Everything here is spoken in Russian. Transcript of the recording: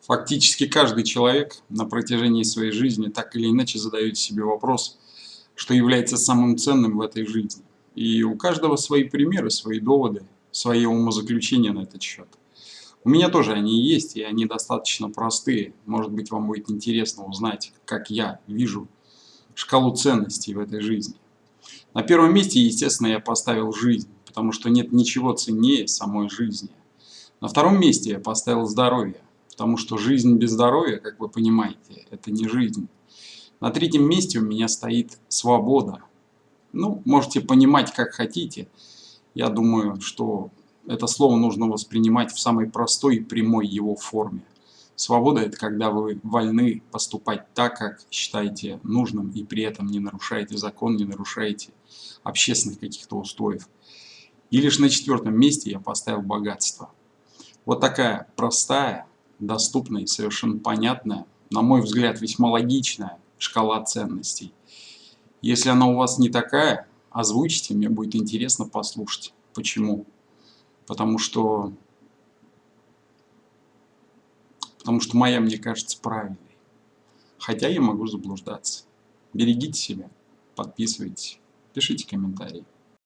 Фактически каждый человек на протяжении своей жизни так или иначе задает себе вопрос, что является самым ценным в этой жизни. И у каждого свои примеры, свои доводы, свои умозаключения на этот счет. У меня тоже они есть, и они достаточно простые. Может быть, вам будет интересно узнать, как я вижу шкалу ценностей в этой жизни. На первом месте, естественно, я поставил жизнь, потому что нет ничего ценнее самой жизни. На втором месте я поставил здоровье, потому что жизнь без здоровья, как вы понимаете, это не жизнь. На третьем месте у меня стоит свобода. Ну, можете понимать, как хотите. Я думаю, что это слово нужно воспринимать в самой простой и прямой его форме. Свобода – это когда вы вольны поступать так, как считаете нужным, и при этом не нарушаете закон, не нарушаете общественных каких-то устоев. И лишь на четвертом месте я поставил богатство. Вот такая простая, доступная и совершенно понятная, на мой взгляд, весьма логичная шкала ценностей. Если она у вас не такая, озвучите, мне будет интересно послушать. Почему? Потому что потому что моя мне кажется правильной. Хотя я могу заблуждаться. Берегите себя, подписывайтесь, пишите комментарии.